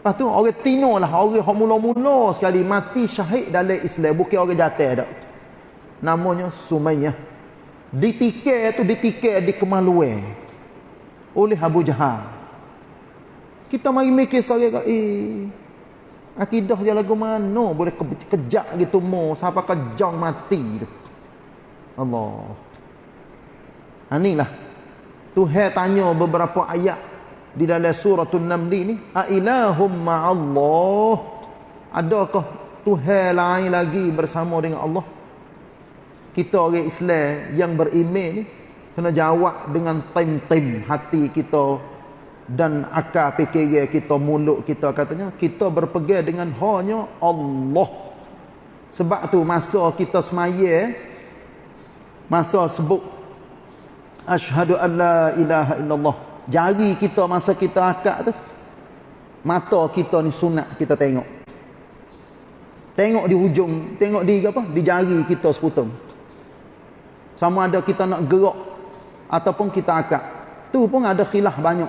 Lepas tu orang tino lah, orang yang mula-mula sekali mati syahid dalam Islam. Bukan orang jatuh tak. Namanya Sumayyah. Ditikir tu ditikir di kemaluan. Oleh Abu Jahal. Kita mari mikir seorang eh, akidah dia lagu mana boleh ke kejak gitu mo sampai kejang mati tu. Allah. Anilah. Tuhan tanya beberapa ayat di dalam suratul Naml ni, a ilahum ma'allah? Adakah Tuhan lain lagi bersama dengan Allah? Kita orang Islam yang beriman ni kena jawab dengan tim-tim hati kita dan akal fikiran kita mulut kita katanya kita berpegang dengan hanya Allah. Sebab tu masa kita semaya masa sebut asyhadu an la ilaha illallah jari kita masa kita akak tu mata kita ni sunat kita tengok. Tengok di hujung tengok di apa? Di jari kita seputum sama ada kita nak gerak ataupun kita akak. Tu pun ada khilaf banyak.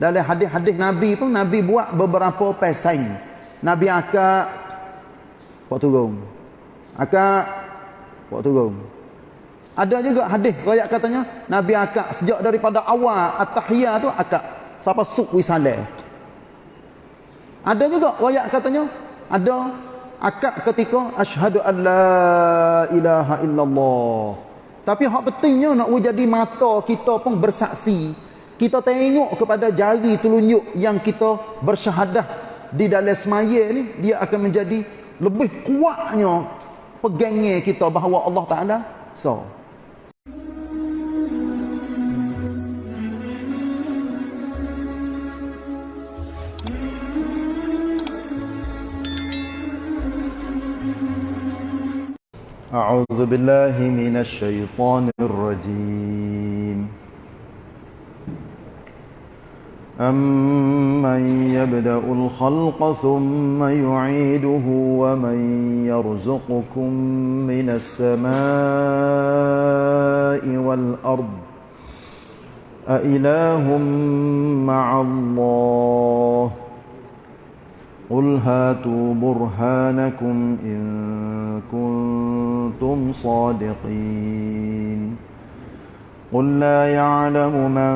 Dalam hadis-hadis Nabi pun Nabi buat beberapa pesaing Nabi akak buat turun. Akak buat turun ada juga hadis riwayat katanya Nabi akak sejak daripada awal at-tahiyah tu akak sampai suk wisalah. Ada juga riwayat katanya ada akak ketika asyhadu an la ilaha illallah. Tapi hak pentingnya nak jadi mata kita pun bersaksi. Kita tengok kepada jari telunjuk yang kita bersyahadah di dalam semaya ni dia akan menjadi lebih kuatnya pegangnya kita bahawa Allah Taala so أعوذ بالله من الشيطان الرجيم. أمن يبدأ الخلق ثم يعيده ومن يرزقكم من السماء والأرض؟ أإله مع الله؟ قل هاتوا برهانكم إن كنتم صادقين قل لا يعلم من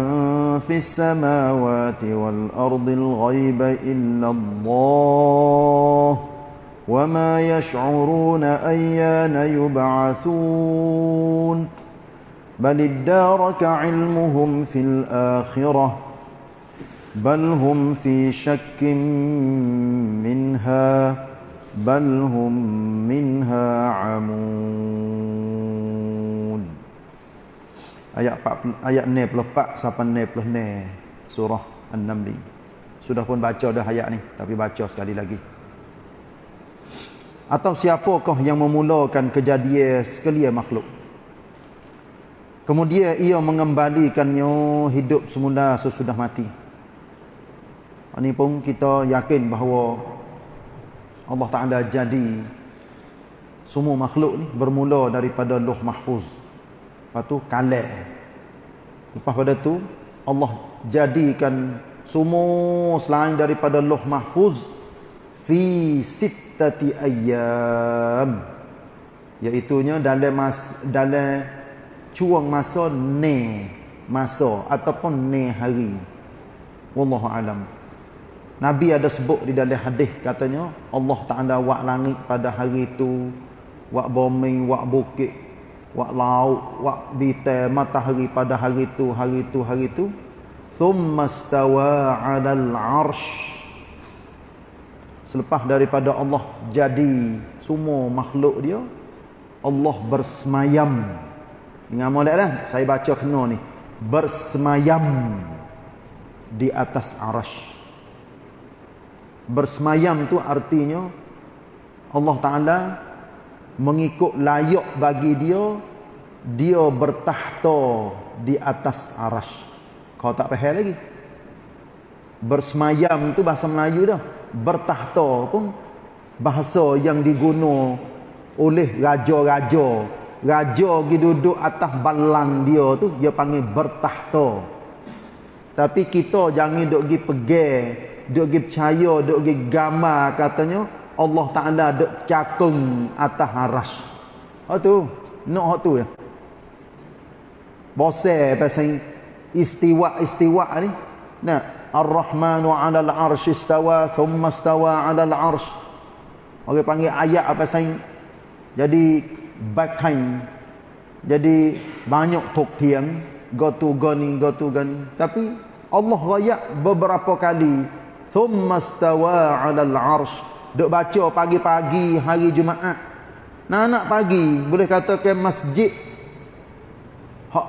في السماوات والأرض الغيب إلا الله وما يشعرون أيان يبعثون بل ادارك علمهم في الآخرة بل هم في شك منها بل هم منها عمون ayat 4 ayat 64 sampai 66 surah An-Naml sudah pun baca dah ayat ni tapi baca sekali lagi atau siapakah yang memulakan kejadian sekalian makhluk kemudian ia mengembalikannya hidup semula sesudah mati ini pun kita yakin bahawa Allah Ta'ala jadi semua makhluk ni bermula daripada luh mahfuz. Lepas tu kalah. Lepas pada tu Allah jadikan semua selain daripada luh mahfuz fi sittati ayyam. Iaitunya dalam mas, dalam cuang masa ne masa ataupun ne hari. Wallahu alam. Nabi ada sebut di dalam hadis katanya Allah Taala buat langit pada hari itu, buat bumi, buat bukit, buat laut, buat bintang, matahari pada hari itu, hari itu, hari itu. Thumma stawa 'alal 'arsy. Selepas daripada Allah jadi semua makhluk dia, Allah bersemayam. Dengan molek dah, saya baca kena ni. Bersemayam di atas arasy bersemayam tu artinya Allah Ta'ala mengikut layak bagi dia dia bertahta di atas aras kau tak faham lagi? Bersemayam tu bahasa Melayu dah. Bertahta pun bahasa yang diguna oleh raja-raja. Raja pergi duduk atas balang dia tu dia panggil bertahta Tapi kita jangan duk pergi pegang, duk pergi percaya, duk pergi gambar katanya Allah Taala duk cakung atas aras. Oh tu, nak hak tu ya. Bose pasal istiwa-istiwa ni. Nah, Ar-Rahmanu 'ala al-'arsy istawa, thumma istawa 'ala al-'arsy. Orang panggil ayat apa pasal jadi backhand jadi banyak tok tiang go to gani go to gani tapi Allah raya beberapa kali thumma stawa 'ala al-'arsy duk baca pagi-pagi hari Jumaat. Nak nak pagi boleh kata ke masjid. Hak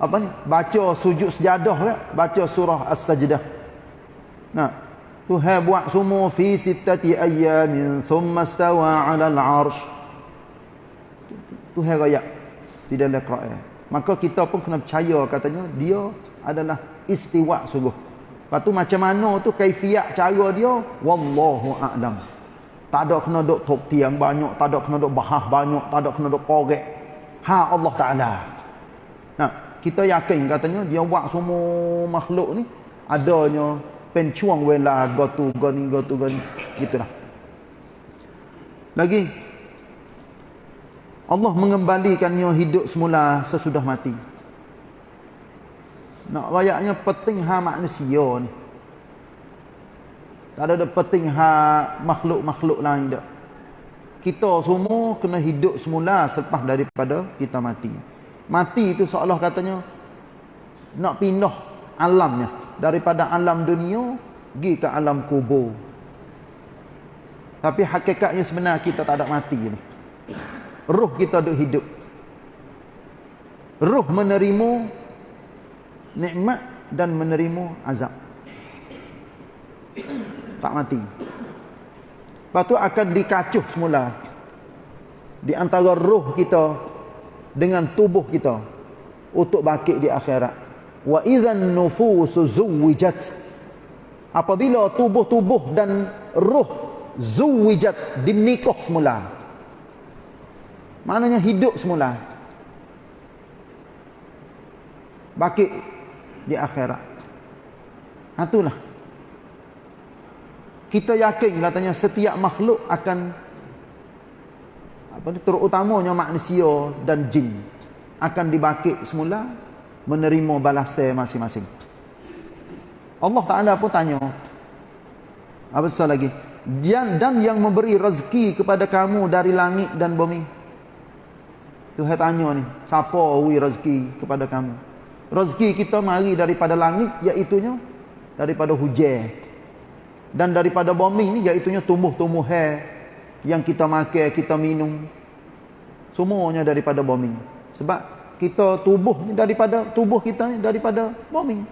apa ni? Baca sujud sejadah ya? Baca surah as-sajdah. Nah Tuhan buat semua fi sittati ayyamin thumma stawa 'ala al-'arsy Tuhan raya di dalam Quran. Maka kita pun kena percaya katanya dia adalah istiwa sungguh. Lepas tu macam mana tu kaifiat cara dia? Wallahu a'lam. Tak ada kena duk tok tiang banyak tak ada kena duk bahas banyak tak ada kena duk korek. Ha Allah taala. Nah kita yakin katanya dia buat semua makhluk ni adanya pencuang wela gotu goni gotu goni gitulah lagi Allah mengembalikannya hidup semula sesudah mati. Nak rayaknya penting ha manusia ni. Tak ada penting ha makhluk-makhluk lain dak. Kita semua kena hidup semula selepas daripada kita mati. Mati itu seolah katanya nak pindah alamnya daripada alam dunia pergi ke alam kubur. Tapi hakikatnya sebenarnya kita tak ada mati ni roh kita duk hidup roh menerima nikmat dan menerima azab. Tak mati. Lepas tu akan dikacuh semula. Di antara roh kita dengan tubuh kita untuk bakit di akhirat. Wa idzan nufusu zuwijat. Apabila tubuh-tubuh dan roh zuwijat dinikah semula Maknanya hidup semula. Bakit di akhirat. Itulah. Kita yakin katanya setiap makhluk akan apa ni terutamanya manusia dan jin akan dibakit semula menerima balasan masing-masing. Allah Taala pun tanya apa soal lagi? Dan, dan yang memberi rezeki kepada kamu dari langit dan bumi. Tuhan tanya ni, siapa wi rezeki kepada kamu? Rezeki kita mari daripada langit iaitunya daripada hujan. Dan daripada bumi ni iaitunya tumbuh-tumbuhan yang kita makan, kita minum. Semuanya daripada bumi. Sebab kita tubuh ni daripada tubuh kita ni daripada bumi.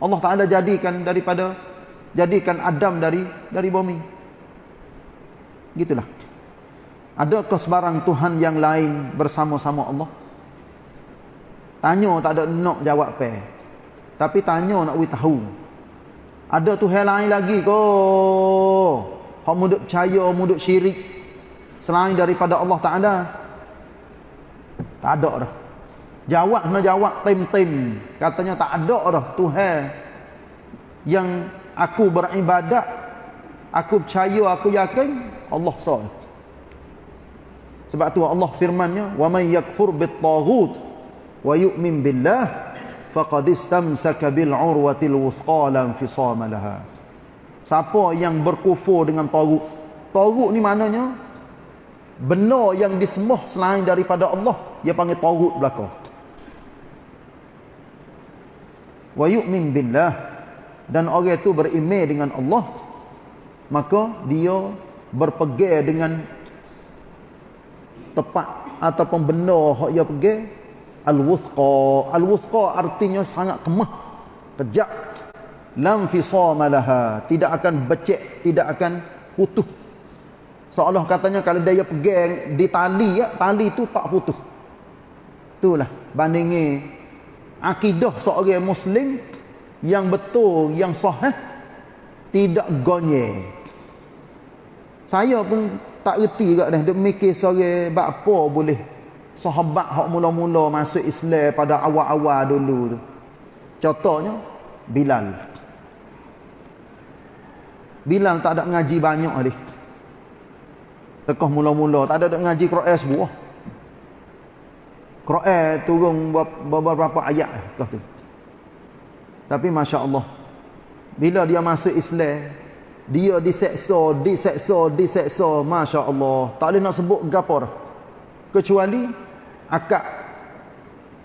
Allah Taala jadikan daripada jadikan Adam dari dari bumi. Gitulah. Adakah sebarang Tuhan yang lain bersama-sama Allah? Tanya tak ada nak jawab pe. Tapi tanya nak we tahu. Ada Tuhan lain lagi ke? Hak muduk percaya, muduk syirik selain daripada Allah Taala. Tak ada dah. Jawab nak jawab tim-tim. Katanya tak ada dah Tuhan yang aku beribadat, aku percaya, aku yakin Allah sahaja. Sebab tu Allah firmannya, "Wa may yakfur bit-taghut wa yu'min billah faqad istamsaka bil 'urwatil wuthqa lam fisama laha." Siapa yang berkufur dengan taghut? Taghut ni maknanya benda yang disembah selain daripada Allah, dia panggil taghut belaka. Wa yu'min billah dan orang itu beriman dengan Allah, maka dia berpegang dengan tepat ataupun benda hak ia pergi al-wuthqa al-wuthqa artinya sangat kemah kejap lam laha. Tidak akan becek tidak akan putus seolah katanya kalau dia pegang di tali ya tali tu tak putus itulah bandingi akidah seorang muslim yang betul yang sahih tidak gonye. Saya pun tak reti kat dah dia mikir sore bab apa boleh sahabat hak mula-mula masuk Islam pada awal-awal dulu tu contohnya Bilal. Bilal tak ada ngaji banyak ni. Tekoh mula-mula tak ada nak ngaji Quran sebuah. Quran turun beberapa ayat tekoh tu. Tapi masya-Allah bila dia masuk Islam dia diseksa, diseksa, diseksa, masya-Allah. Tak boleh nak sebut gapo Kecuali akak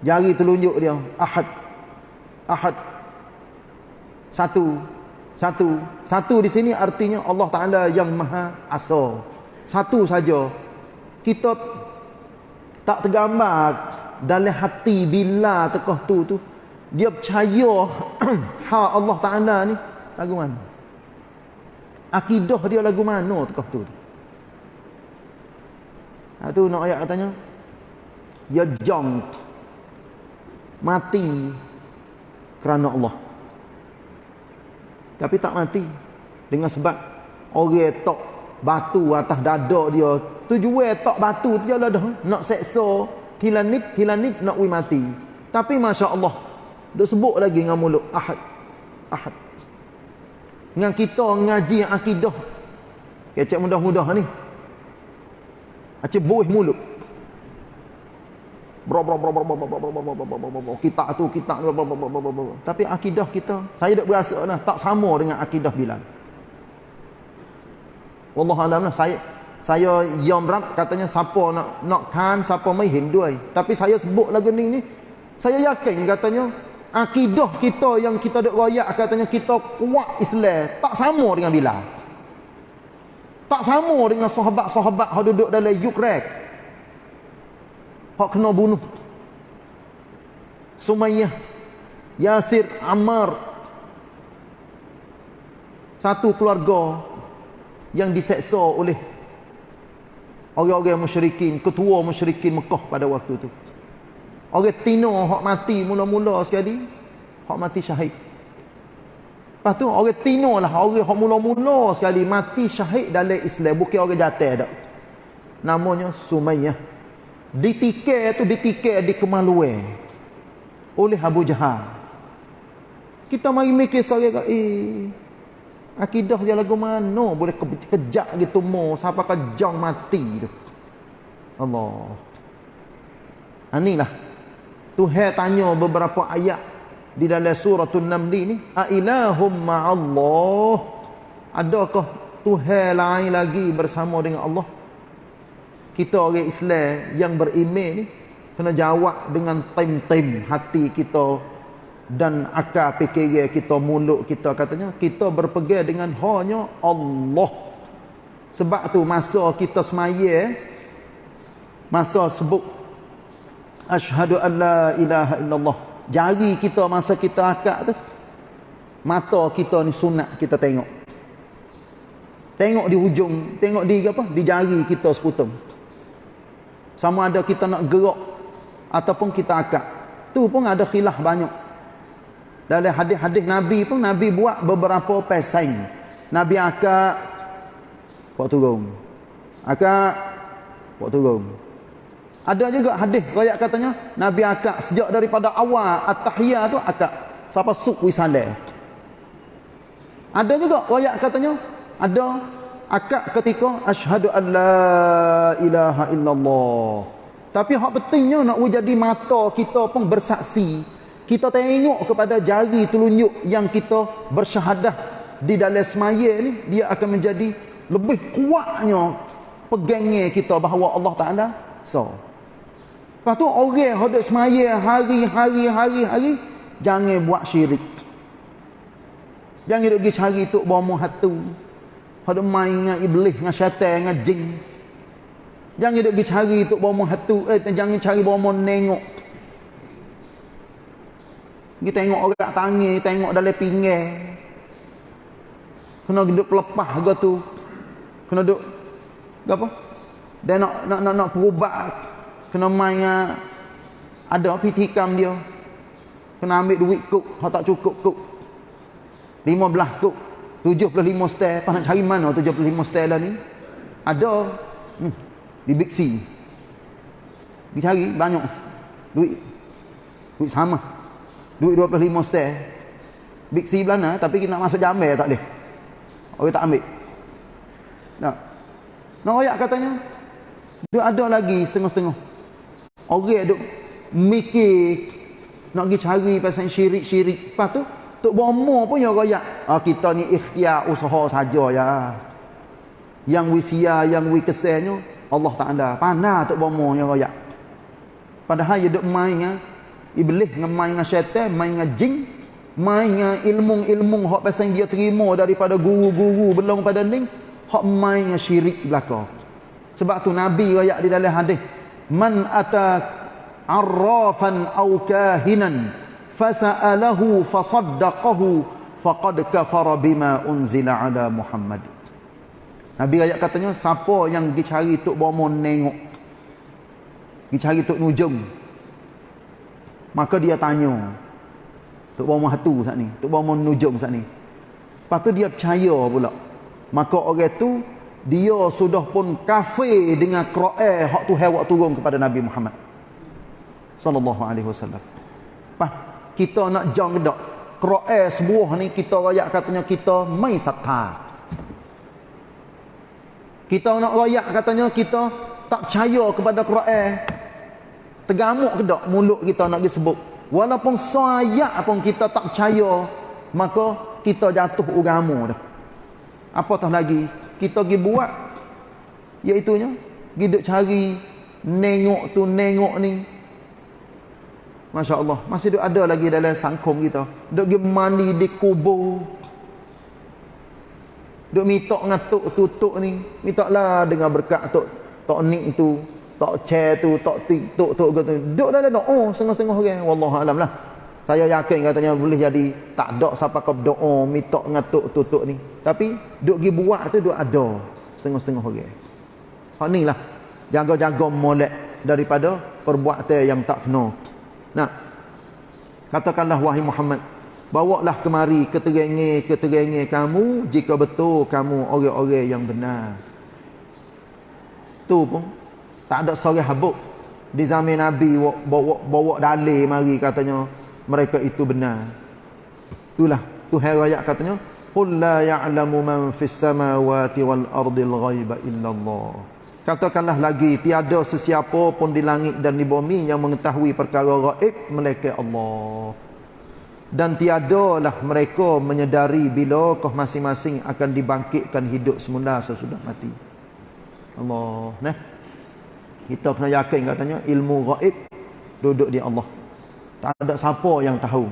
jari telunjuk dia ahad ahad satu satu satu di sini artinya Allah Taala yang Maha Asa satu saja. Kita tak tergambar dalam hati bila tekoh tu tu. Dia percaya ha Allah Taala ni. Lagu mana? Akidah dia lagu mana tekoh tu tu? Ha, tu nak ayat katanya ya jam mati kerana Allah. Tapi tak mati. Dengan sebab orang tok batu atas dada dia. Tujuan tok batu tu jelah dah. Nak seksa hilanit hilanit nak wi mati. Tapi masya-Allah dak sebut lagi dengan mulut ahad. Ahad. Dengan kita ngaji akidah. Kecek mudah-mudah ni. Acik buih mulut kita tu kita tapi akidah kita saya tak berasa lah tak sama dengan akidah Bilal wallah alam lah saya saya yom rab katanya siapa nak nak kan siapa mai hindu tapi saya sebut lagu ni ni saya yakin katanya akidah kita yang kita dak royak katanya kita kuat Islam tak sama dengan Bilal tak sama dengan sahabat-sahabat yang duduk dalam Ukraine hak kena bunuh. Sumayyah Yasir Ammar. Satu keluarga yang diseksa oleh orang-orang musyrikin ketua musyrikin Mekah pada waktu itu. Orang tino hak mati mula-mula sekali hak mati syahid. Lepas tu orang tino lah orang hak mula-mula sekali mati syahid dalam Islam. Bukan orang jatuh dak namanya Sumayyah ditikir tu ditikir di kemaluan oleh Abu Jahal. Kita mari mikir sorry eh akidah dia lagu mana? Boleh kejak gitu mo sampai kejang mati tu. Allah. Inilah Tuhan tanya beberapa ayat di dalam suratul namli ni. A ilahum ma'allah. Adakah Tuhan lain lagi bersama dengan Allah kita orang Islam yang beriman ni kena jawab dengan tim-tim hati kita dan akal fikir kita mulut kita. Katanya kita berpegang dengan hanya Allah. Sebab tu masa kita semaya masa sebut asyhadu alla ilaha illallah. Jari kita masa kita akak tu mata kita ni sunat kita tengok. Tengok di hujung tengok di apa? Di jari kita seputum sama ada kita nak gerak ataupun kita akak. Tu pun ada khilaf banyak. Dalam hadis-hadis Nabi pun Nabi buat beberapa pesaing Nabi akak buat turun. Akak buat turun. Ada juga hadis rakyat katanya Nabi akak sejak daripada awal at-tahiyah tu akak siapa suk wisale ada juga rakyat katanya ada akak ketika asyhadu an la ilaha illallah. Tapi hak pentingnya nak jadi mata kita pun bersaksi. Kita tengok kepada jari telunjuk yang kita bersyahadah di dalam semaya ni dia akan menjadi lebih kuatnya pegangnya kita bahawa Allah Taala so. Lepas tu orang hendak semaya hari-hari hari-hari jangan buat syirik. Jangan pergi cari tok bomo hatu pada main dengan iblis, dengan syaitan, dengan jin. Jangan duk pergi cari tok bomo hatu, eh jangan cari bomo nengok. Kita tengok orang tangi, tengok dalam pinggir. Kena duduk pelepah ke tu. Kena duduk apa? Dan nak nak nak, nak perubat. Kena main ada pitikam dia. Kena ambil duit kuk, hak tak cukup kuk. 15 kuk. 75 stel apa nak cari mana 75 stel lah ni ada hmm, di Big C dicari banyak duit duit sama duit 25 stel Big C belana tapi kita nak masuk jamel tak boleh. Orang tak ambil. Nak. Nak royak katanya. Dia ada lagi setengah-setengah. Orang duk mikir nak pergi cari pasal syirik-syirik. Lepas tu, Tok Bomo pun yang royak. Ah, kita ni ikhtiar usaha saja ya. Yang wisia, yang wikesennya, Allah tak ada. Panah Tok Bomo yang royak. Padahal dia duk main dengan iblis, dengan main dengan syaitan, main dengan jin, main dengan ilmu-ilmu hak pasal dia terima daripada guru-guru belum pada ni, hak main dengan syirik belaka. Sebab tu Nabi royak di dalam hadis, man ata arrafan aw kahinan fasa'alahu fasaddaqahu faqad kafara bima unzila ala Muhammad. Nabi ayat katanya siapa yang pergi cari tok bomo nengok pergi cari tok nujung maka dia tanya tok bomo hatu saat ni tok bomo nujung saat ni lepas tu dia percaya pula maka orang tu dia sudah pun kafir dengan Quran hak tu hewak turun kepada Nabi Muhammad sallallahu alaihi wasallam. Pas kita nak jang dak Quran sebuah ni kita royak katanya kita mai satha kita nak royak katanya kita tak percaya kepada Quran tergamuk ke dak mulut kita nak disebut. Walaupun sayat pun kita tak percaya maka kita jatuh agama dah. Apatah lagi? Kita pergi buat iaitu nya cari nengok tu nengok ni Masya Allah. Masih ada lagi dalam sangkum kita. Duk pergi mandi di kubur. Duk minta dengan tok tutuk ni. Minta lah dengan berkat tok. Tok ni tu. Tok chair tu. Tok tik. Tok gitu. Duk dalam doa. Oh, setengah-setengah orang. Wallahualam lah. Saya yakin katanya boleh jadi. Tak ada siapa kau doa. Minta dengan tok tutuk ni. Tapi. Duk pergi buat tu. Duk ada. Setengah-setengah orang. Hak ni lah. Jaga-jaga molek. Daripada perbuatan yang tak kena. Nah. Katakanlah wahai Muhammad, bawalah kemari keterangan-keterangan kamu jika betul kamu orang-orang yang benar. Tu pun tak ada seorang habuk di zaman Nabi bawa bawa dalil mari katanya mereka itu benar. Itulah Tuhan ayat katanya qul la ya'lamu man fis samawati wal ardil ghaiba illallah. Katakanlah lagi tiada sesiapa pun di langit dan di bumi yang mengetahui perkara gaib melainkan Allah. Dan tiadalah mereka menyedari bila kau masing-masing akan dibangkitkan hidup semula sesudah mati. Allah, nah. Kita kena yakin katanya ilmu gaib duduk di Allah. Tak ada siapa yang tahu.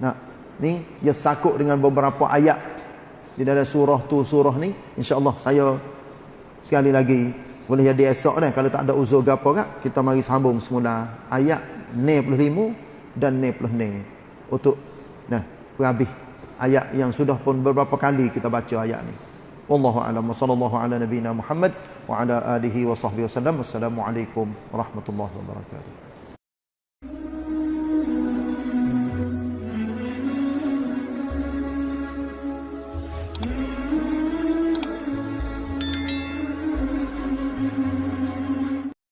Nah, ni dia sakut dengan beberapa ayat di dalam surah tu surah ni insya-Allah saya sekali lagi boleh jadi esok dah kalau tak ada uzur gapo kak kita mari sambung semula. Ayat 95 dan 96 untuk nah habis ayat yang sudah pun beberapa kali kita baca ayat ni. Wallahu alam. Sallallahu ala nabiyina muhammad wa ala alihi wa sahbihi wasallam wassalamu alaikum warahmatullahi wabarakatuh